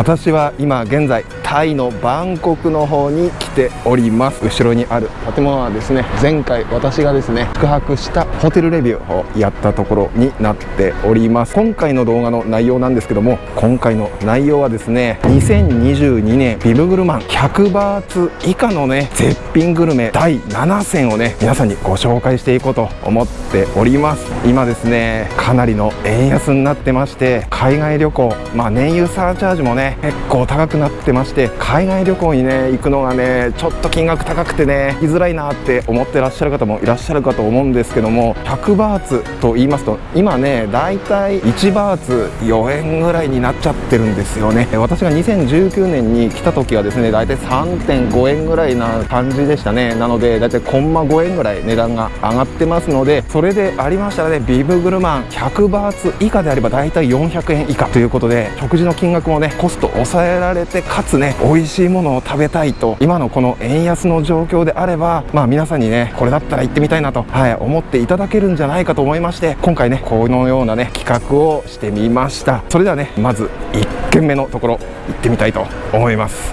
私は今現在タイのバンコクの方に来ております。後ろにある建物はですね前回私がですね宿泊したホテルレビューをやったところになっております。今回の動画の内容なんですけども今回の内容はですね2022年ビブグルマン100バーツ以下のね絶品グルメ第7選をね皆さんにご紹介していこうと思っております。今ですねかなりの円安になってまして海外旅行まあ燃油サーチャージもね結構高くなってまして海外旅行にね行くのがねちょっと金額高くてね行きづらいなって思ってらっしゃる方もいらっしゃるかと思うんですけども100バーツと言いますと今ねだいたい1バーツ4円ぐらいになっちゃってるんですよね。私が2019年に来た時はですねだいたい3.5円ぐらいな感じでしたね。なのでだいたいコンマ5円ぐらい値段が上がってますのでそれでありましたらねビブグルマン100バーツ以下であればだいたい400円以下ということで食事の金額もねコスト抑えられてかつね美味しいものを食べたいと今のこの円安の状況であればまあ皆さんにねこれだったら行ってみたいなと、はい、思っていただけるんじゃないかと思いまして今回ねこのようなね企画をしてみました。それではねまず1軒目のところ行ってみたいと思います。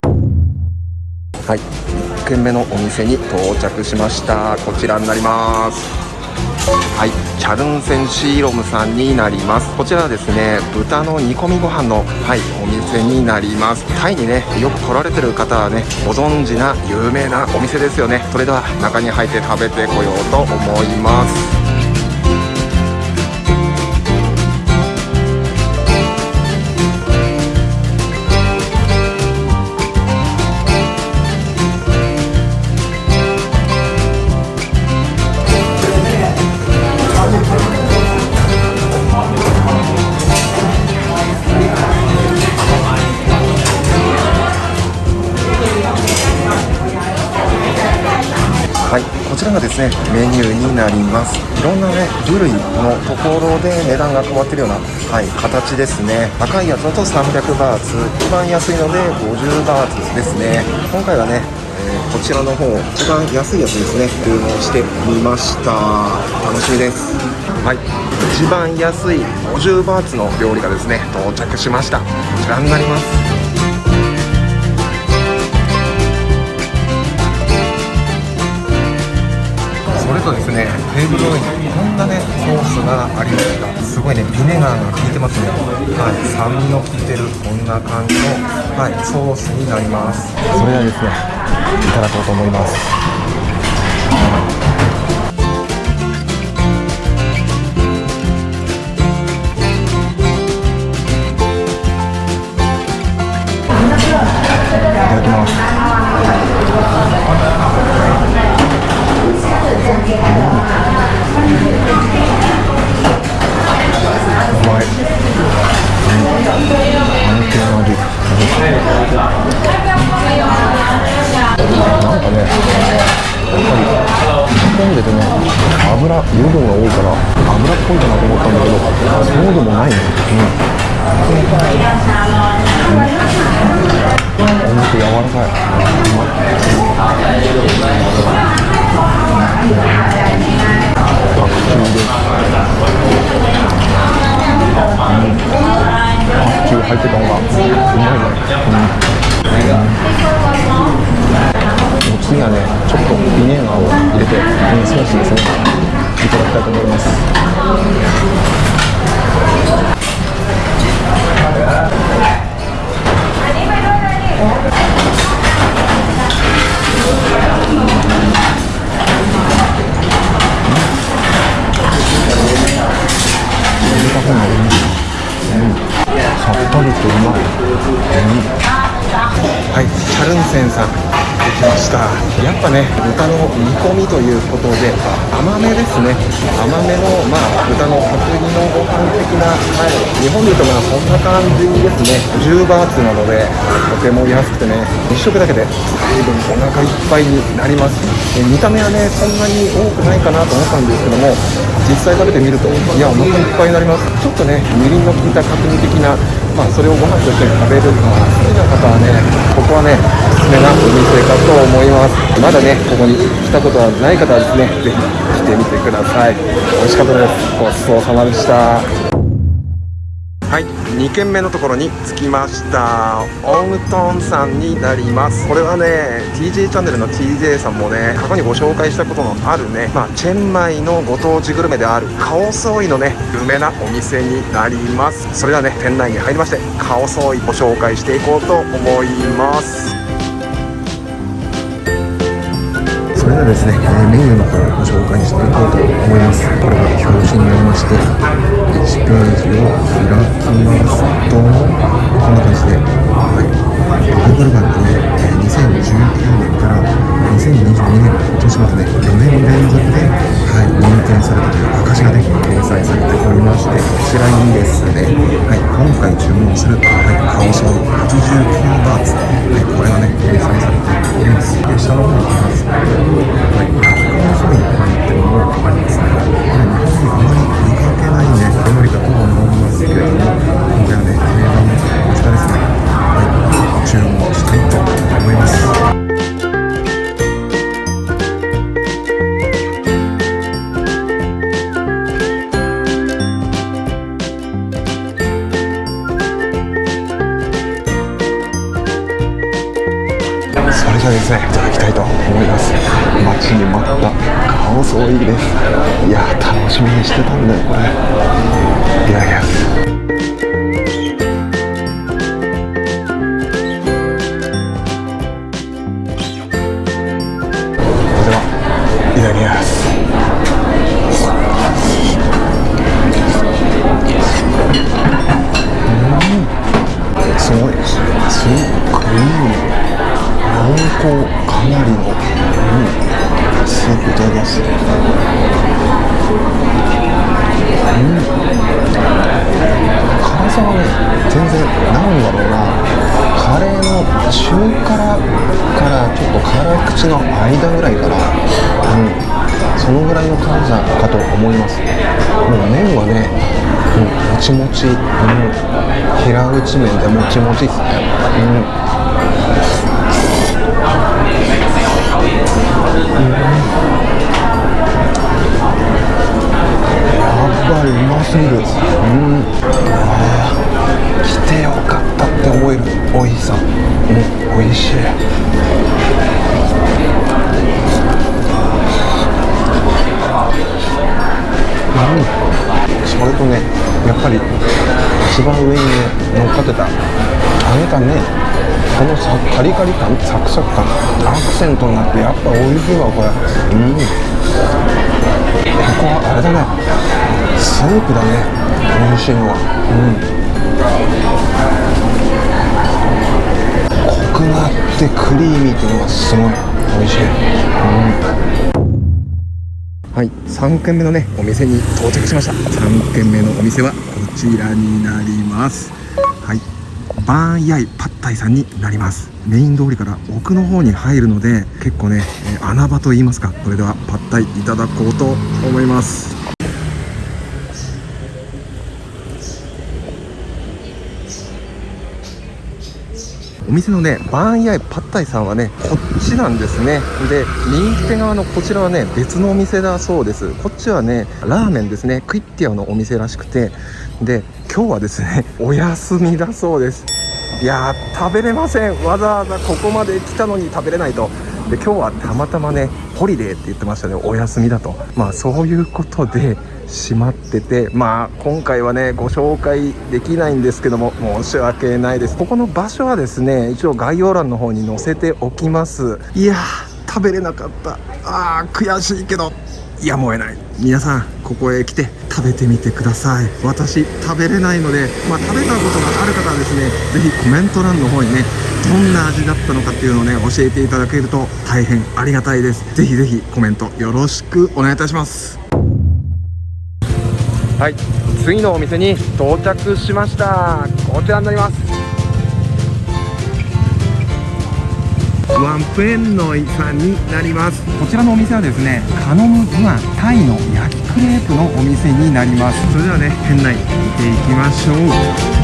はい1軒目のお店に到着しました。こちらになります。はい。チャルンセンシーロムさんになります。こちらはですね豚の煮込みご飯のはいお店になります。タイにねよく来られてる方はねご存知な有名なお店ですよね。それでは中に入って食べてこようと思います。ちらがですねメニューになります。いろんなね種類のところで値段が変わってるような、はい、形ですね。高いやつだと300バーツ。一番安いので50バーツですね。今回はねえこちらの方一番安いやつですね。注文してみました。楽しみです。はい。一番安い50バーツの料理がですね到着しました。こちらになります。とですね。テーブルの上にこんなねソースがありました。すごいねビネガーが効いてますね。はい。酸味の効いてるこんな感じのはいソースになります。それではですねいただこうと思いますとまあこんな感じですね。10バーツなのでとても安くてね1食だけで随分お腹いっぱいになります。見た目はねそんなに多くないかなと思ったんですけども実際食べてみるといやお腹いっぱいになります。ちょっとねみりんの効いた角煮的なまあそれをご飯と一緒に食べるのが好きな方はねここはねおすすめなお店かと思います。まだねここに来たことはない方はですね是非来てみてください。美味しかったです。ごちそうさまでした。はい。2軒目のところに着きました。オウムトンさんになります。これはね TJ チャンネルの TJ さんもね過去にご紹介したことのあるね、まあ、チェンマイのご当地グルメであるカオソーイのね有名なお店になります。それではね店内に入りましてカオソーイご紹介していこうと思います。それではですねえ、メニューの方をご紹介していこうと思います。これが表紙になりまして1ページを開きますとこんな感じで、はい、グーグル版でね2019年から2022年年までね4年連続で、はい、認定されたという証がね掲載されておりましてこちらにですね、はい、今回注文する、はい、顔装89バーツ、はい、これがね掲載されておりますで下の方に行きますはい、顔装に入ってるものがありますね。これ日本にあまり見かけないね料理だとは思い。ますけれども今回はね定番のこちらですね。はい注文したいと思います。それじゃですねち、うん、平打ち麺でもちもちですねうん。やばいうますぎる。うん。あ来てよかったって思える。美味しさうん。美味しいうん。それとねやっぱり一番上にね乗っかってた揚げたねこのさカリカリ感サクサク感アクセントになってやっぱ美味しいわこれ。うん。ここはあれだね。スープだね。美味しいの。はうん。濃くなってクリーミーっていうのがすごい。美味しい。うん。はい、3軒目のねお店に到着しました。3軒目のお店はこちらになります。はいバーンヤイパッタイさんになります。メイン通りから奥の方に入るので結構ね、え穴場と言いますかそれではパッタイいただこうと思います。お店のねバーンヤイパッタイさんはねこっちなんですね。で右手側のこちらはね別のお店だそうです。こっちはねラーメンですね。クイッティアのお店らしくて。で今日はですね お休みだそうです。いや食べれません。わざわざここまで来たのに食べれないと。で今日はたまたまねホリデーって言ってましたね。お休みだと。まあそういうことで閉まっててまあ今回はねご紹介できないんですけども申し訳ないです。ここの場所はですね一応概要欄の方に載せておきます。いやー食べれなかった。あー悔しいけど。やむを得ない。皆さんここへ来て食べてみてください。私食べれないので、まあ、食べたことがある方はですね是非コメント欄の方にねどんな味だったのかっていうのをね教えていただけると大変ありがたいです。是非是非コメントよろしくお願いいたします。はい。次のお店に到着しました。こちらになります。ワンプエンノイさんになります。こちらのお店はですねカノムグアンタイの焼きクレープのお店になります。それではね店内見ていきましょう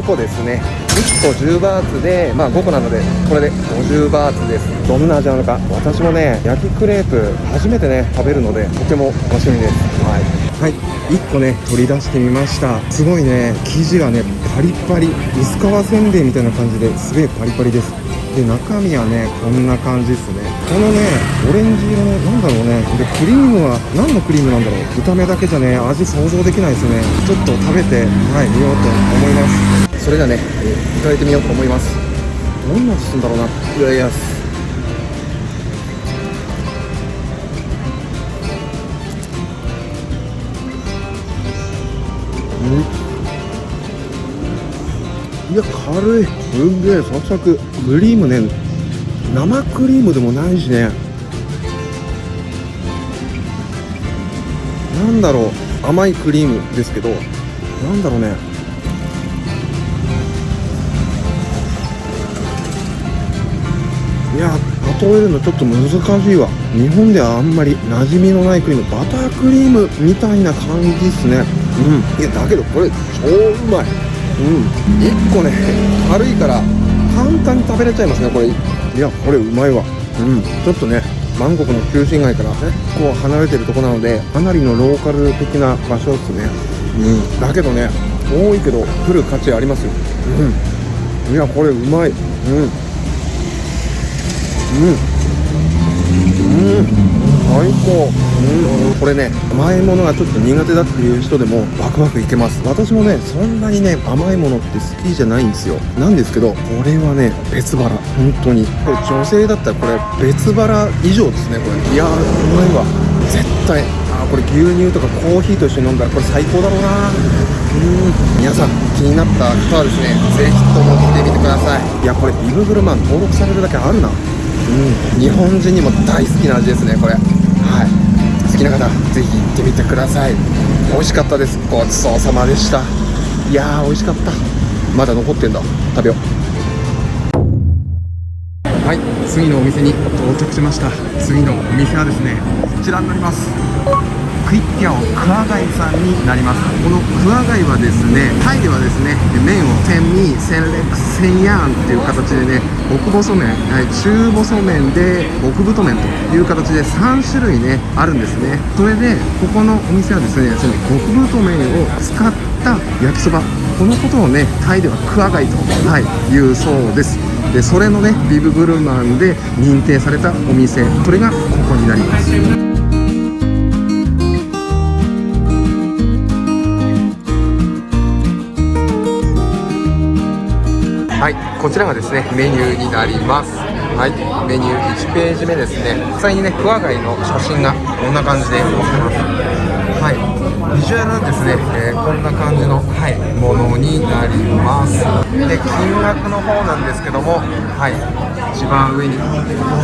5個ですね。1個10バーツでまあ5個なのでこれで50バーツです。どんな味なのか私もね焼きクレープ初めてね食べるのでとても楽しみです。はい。はい。1個ね取り出してみました。すごいね生地がねパリパリ。薄皮せんべいみたいな感じですげえパリパリです。で中身はねこんな感じですね。このねオレンジ色のなんだろうね。でクリームは何のクリームなんだろう。見た目だけじゃね味想像できないですね。ちょっと食べてはいみようと思います。それではね、えいただいてみようと思います。どんな味するんだろうな。いやいやいや軽い。すんげえサクサク。クリームね生クリームでもないしね。なんだろう。甘いクリームですけど。なんだろうね。や例えるのちょっと難しいわ。日本ではあんまり馴染みのないクリームバタークリームみたいな感じっすね。うん。いやだけどこれ超うまい。うん。1個ね軽いから簡単に食べれちゃいますねこれ。いやこれうまいわ。うん。ちょっとねバンコクの中心街から結構離れてるとこなのでかなりのローカル的な場所ですね。うん。だけどね多いけど来る価値ありますよ。うん。いやこれうまい。うんうん。うん。最高。うん。これね甘いものがちょっと苦手だっていう人でもバクバクいけます。私もねそんなにね甘いものって好きじゃないんですよ。なんですけどこれはね別腹。本当に。これ女性だったらこれ別腹以上ですねこれ。いやーうまいわ。絶対。あこれ牛乳とかコーヒーと一緒に飲んだらこれ最高だろうな。うん。皆さん気になった人はですねぜひとも来てみてください。いやこれビブグルマン登録されるだけあるな。うん。日本人にも大好きな味ですねこれ。はい。好きな方ぜひ行ってみてください。美味しかったです。ごちそうさまでした。いやー美味しかった。まだ残ってんだ。食べよう。はい。次のお店に到着しました。次のお店はですねこちらになります。クイッピャオクアガイさんになります。このクアガイはですねタイではですね麺を千ミ千レク千ヤンっていう形でね極細麺、中細麺で極太麺という形で3種類ねあるんですね。それでここのお店はですねその極太麺を使った焼きそば。このことをねタイではクアガイと、はい、いうそうです。でそれのねビブグルマンで認定されたお店。それがここになります。こちらがですねメニューになります。はい、メニュー1ページ目ですね。実際にね、クワガイの写真がこんな感じで載ってます。はい、ビジュアルはですね、えーこんな感じの、はい、ものになります。で、金額の方なんですけども、はい、一番上に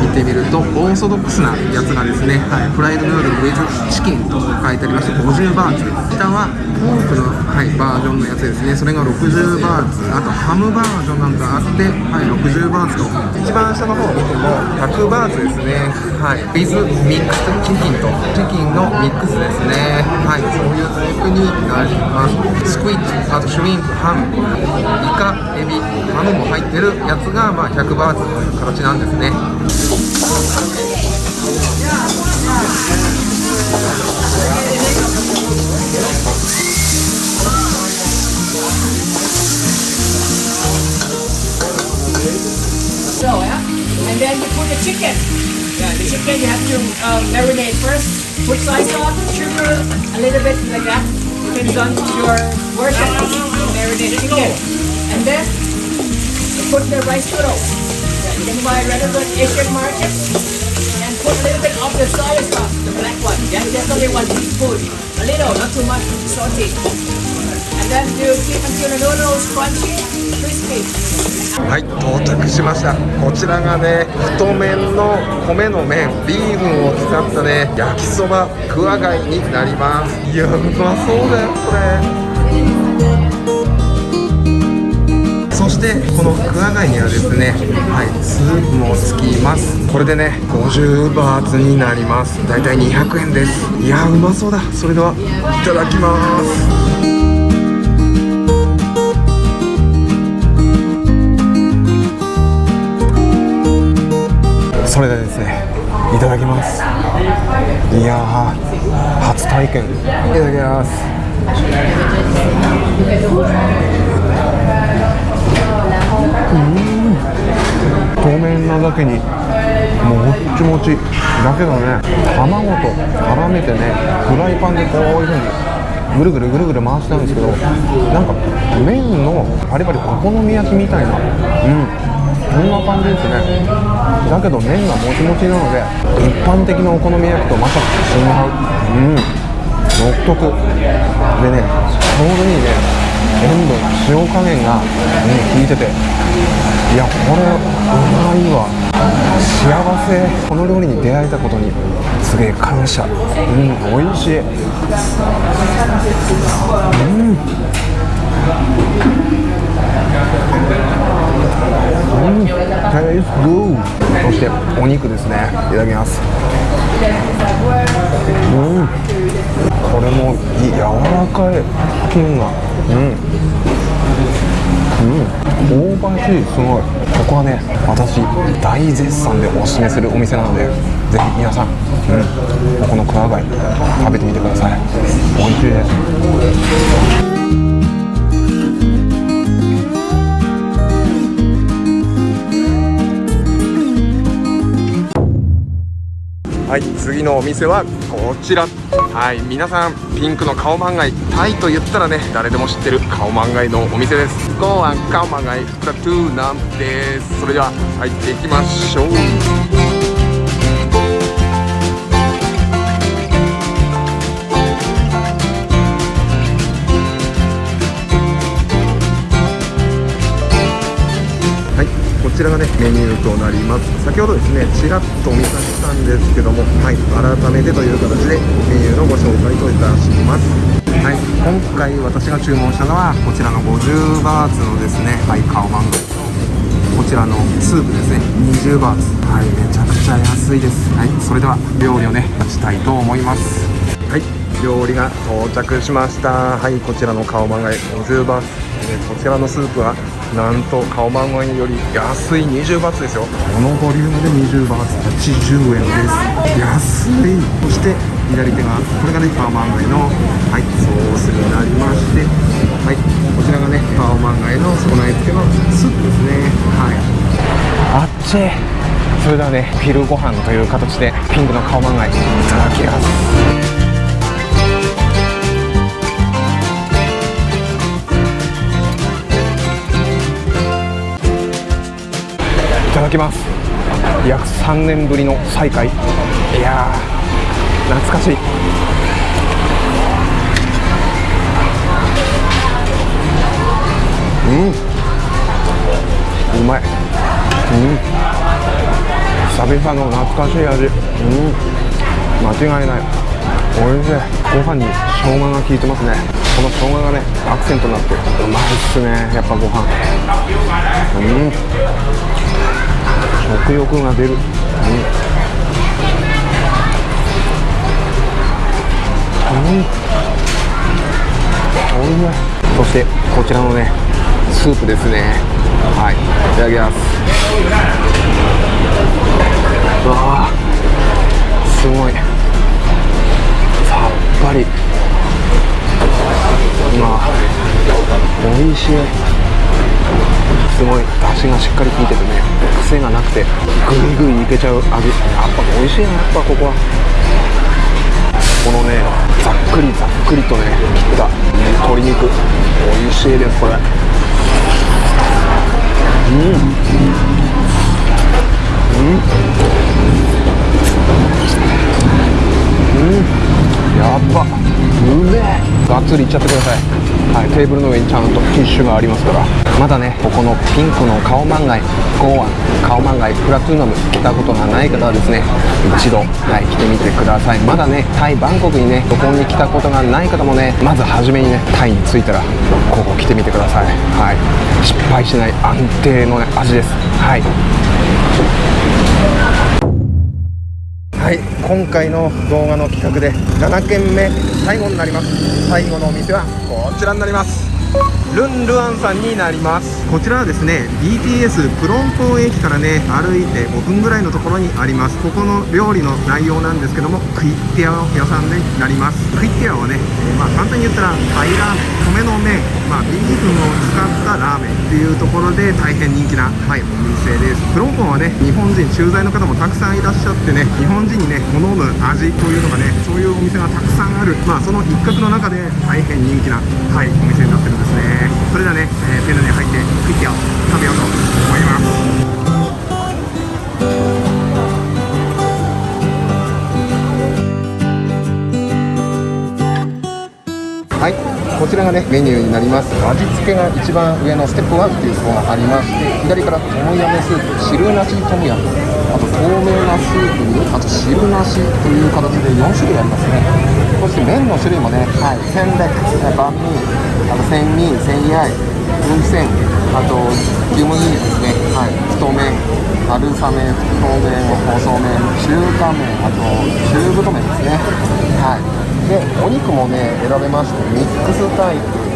見てみると、オーソドックスなやつがですね、はい、フライドヌードルウィズチキンと書いてありまして、50バーツ。下はポークの、はい、バージョンのやつですね。それが60バーツ。あとハムバージョンなんかあって、はい、60バーツと。一番下の方を見ても、100バーツですね。はい、ウィズミックスチキンと、チキンのミックスですね。はい、そういうタイプになります。スクイッチ、あとシュリンプ、ハム、イカ、エビ、ハムも入ってるやつが、まあ、100バーツという形なんですね。So, yeah. And then you put the chicken. Yeah, the chicken you have to um, marinate first. Put soy sauce, sugar, a little bit like that. Depends on your version. Marinate chicken. And then you put the rice noodles. You can buy relevant Asian market. And put a little bit of the soy sauce, the black one. Yeah, just only one teaspoon. A little, not too much salty. And then you keep until the noodles crunchy. はい到着しました。こちらがね太麺の米の麺ビーフンを使ったね焼きそばクワガイになります。いやうまそうだよこれ。そしてこのクワガイにはですねはいスープもつきます。これでね50バーツになります。だいたい200円です。いやうまそうだ。それではいただきます。それでですねいただきます。いやー初体験。いただきます。透明なだけにもっちもち。だけどね卵と絡めてねフライパンでこういうふうにぐるぐるぐるぐる回したんですけどなんか麺のパリパリお好み焼きみたいなうん。そんな感じですね。だけど麺がもちもちなので一般的なお好み焼きとまさか違う。うん。独特。でねちょうどいいね。塩分塩加減が、ね、効いてて。いやこれうまいわ。幸せ。この料理に出会えたことにすげえ感謝。うん美味しい。うん、テイスグーそしてお肉ですね。いただきます。うん。これもいい柔らかい金がうん。うん。香ばしいすごい。ここはね私大絶賛でおすすめするお店なのでぜひ皆さん、うん、ここのクワ貝食べてみてください。美味しいです。はい、次のお店はこちら。はい、皆さんピンクのカオマンガイタイと言ったらね誰でも知ってるカオマンガイのお店です。ゴーアンカオマンガイプラトゥーナンです。それでは入っていきましょう。ちらがねメニューとなります。先ほどですねちらっとお見かけしたんですけどもはい改めてという形でメニューのご紹介といたします。はい今回私が注文したのはこちらの50バーツのですねはいカオマンガイとこちらのスープですね20バーツ。はいめちゃくちゃ安いです。はいそれでは料理をね立ちたいと思います。はい料理が到着しました。はいこちらのカオマンガイ50バーツ。こちらのスープはなんとカオマンガイより安い20バーツですよ。このボリュームで20バーツ80円です。安い。そして左手がこれがねカオマンガイのはいソースになりましてはいこちらがねカオマンガイの備え付けのスープですね。はい。あっちそれではね昼ご飯という形でピンクのカオマンガイいただきますただきます。約3年ぶりの再会。いやー懐かしい。うん。うまい。うん。久々の懐かしい味。うん。間違いない。おいしい。ご飯に生姜が効いてますね。この生姜がねアクセントになってうまいっすねやっぱご飯。うん。食欲が出る、うん、うん、おいしい。そしてこちらのねスープですね。はい。いただきます。うわーすごい。ぱりまあ美味しい。すごい出汁がしっかり効いててね。癖がなくてグイグイいけちゃう味。やっぱ美味しいなやっぱここは。このねざっくりざっくりとね切った鶏肉。美味しいですこれ。っつりいっちゃってください。はいテーブルの上にちゃんとティッシュがありますから。まだねここのピンクのカオマンガイゴーアンカオマンガイプラトゥーナム来たことがない方はですね一度、はい、来てみてください。まだねタイバンコクにね旅行に来たことがない方もねまず初めにねタイに着いたらここ来てみてください。はい。失敗しない安定の、ね、味です。はい。はい今回の動画の企画で7件目最後になります。最後のお店はこちらになります。ルンルアンさんになります。こちらはですね BTS プロンポン駅からね歩いて5分ぐらいのところにあります。ここの料理の内容なんですけどもクイッティアの屋さんになります。クイッティアはね、えーまあ簡単に言ったらタイラーメン米の麺まあビーフンを使ったラーメンっていうところで大変人気な、はい、お店です。プロンポンはね日本人駐在の方もたくさんいらっしゃってね日本人にね好む味というのがねそういうお店がたくさんある。まあその一角の中で大変人気な、はい、お店になってるんですね。それではね、えー、店内に入ってクイッキーを食べようと思います。こちらがねメニューになります。味付けが一番上のステップ1っていうのがありまして左からトムヤムスープ汁なしトムヤム。あと透明なスープにあと汁なしという形で4種類ありますね。そして麺の種類もね、はい、センレバンミーあとセンミー、センヤイ、ウンセンあと牛麦ですね、はい、太麺春雨、太麺、細麺、中華麺、あと中太麺ですね。はい。で、お肉もね、選べまして、ミックスタイプ、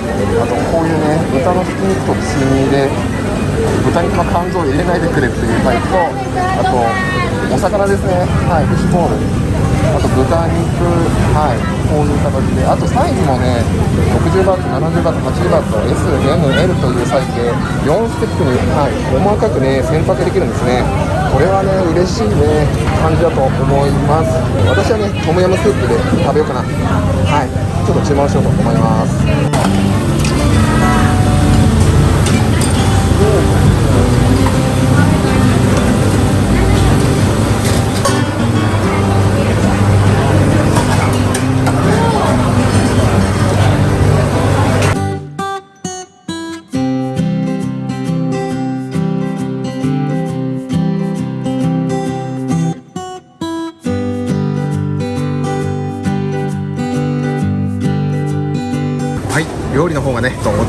あとこういうね、豚のひき肉とつみで、豚肉の肝臓を入れないでくれっていうタイプと、あと、お魚ですね、はい、フィッシュボール。あと豚肉、はい、こういう形で、あとサイズもね、60バーツ、70バーツ、80バーツと S、M、L というサイズで、4ステップに、はい、細かくね、選択できるんですね。これはね、嬉しいね、感じだと思います。私はね、トムヤムスープで食べようかな。はい、ちょっと注文しようと思います。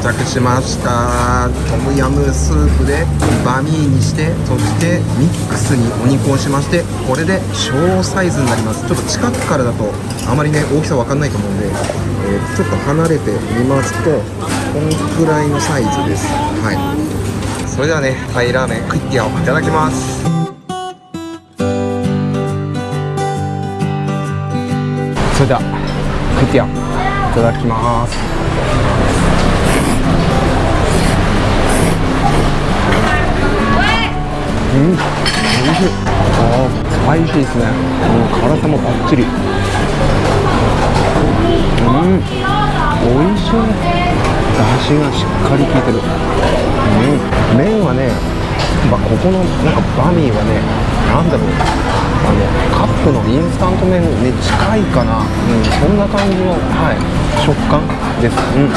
着しました。トムヤムスープでバミーにしてそしてミックスにお肉をしましてこれで小サイズになります。ちょっと近くからだとあまりね大きさわかんないと思うんで、えーちょっと離れてみますとこのくらいのサイズです。はい。それではねタイラーメンクイッティアをいただきます。それではクイッティアいただきます。うん、美味しい。あースパイシーですね。うん、辛さもバッチリ。うん、美味しい。出汁がしっかり効いてる。うん、麺はね、まあ、ここのなん。かバミーはね、なん。だろう。あのカップのインスタント麺に近いかな。うん、そん。な感じの、はい、食感です。うん。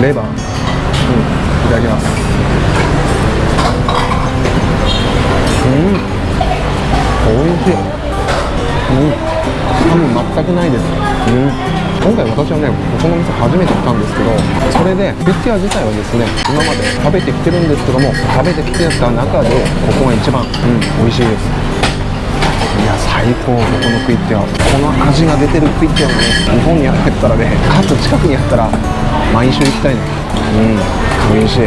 レバー。うん、いただきます。うん、美味しい。うん、臭み全くないです。うん、今回私はね、ここの店初めて来たんですけど、それで、ピッチャー自体はですね、今まで食べてきてるんですけども、食べてきてた中で、ここが一番、うん、美味しいです。いや最高。ここのクイッティアこの味が出てるクイッティアがね日本にあったらねかつ近くにあったら毎週行きたいね。うん。美味しい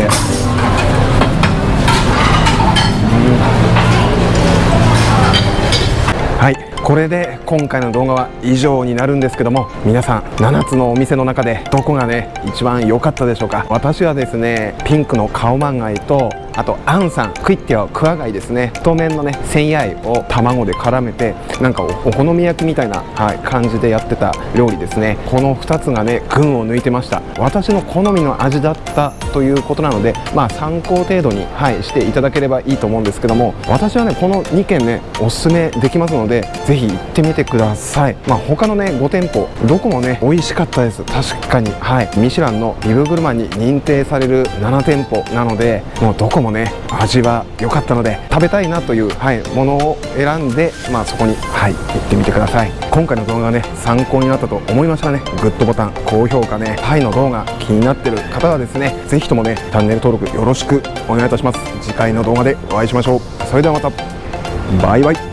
はいこれで今回の動画は以上になるんですけども皆さん7つのお店の中でどこがね一番良かったでしょうか。私はですねピンクのカオマンガイとあとアンさんクイッティはクワガイですね。太麺のね千ヤイを卵で絡めてなんかおお好み焼きみたいな、はい、感じでやってた料理ですね。この2つがね群を抜いてました。私の好みの味だったということなのでまあ参考程度に、はい、していただければいいと思うんですけども私はねこの2軒ねおすすめできますのでぜひ行ってみてください。まあ他のね5店舗どこもね美味しかったです。確かにはいミシュランのビブグルマンに認定される7店舗なのでもうどこもね味は良かったので食べたいなという、はい、ものを選んでまあそこにはい行ってみてください。今回の動画がね参考になったと思いましたらね。グッドボタン高評価ねタイの動画気になってる方はですね是非ともねチャンネル登録よろしくお願いいたします。次回の動画でお会いしましょう。それではまた。バイバイ。